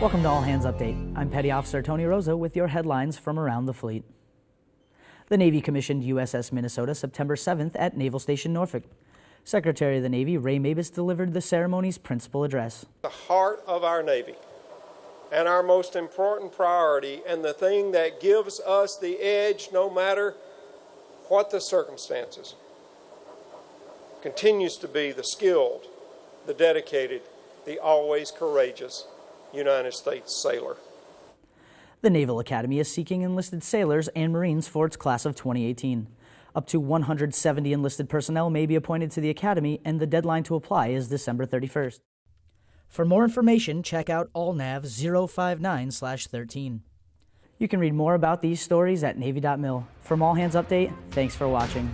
Welcome to All Hands Update. I'm Petty Officer Tony Rosa with your headlines from around the fleet. The Navy commissioned USS Minnesota September 7th at Naval Station Norfolk. Secretary of the Navy Ray Mabus delivered the ceremony's principal address. The heart of our Navy and our most important priority and the thing that gives us the edge no matter what the circumstances continues to be the skilled, the dedicated, the always courageous United States sailor. The Naval Academy is seeking enlisted sailors and Marines for its class of 2018. Up to 170 enlisted personnel may be appointed to the Academy, and the deadline to apply is December 31st. For more information, check out ALNAV 059 13. You can read more about these stories at Navy.mil. From All Hands Update, thanks for watching.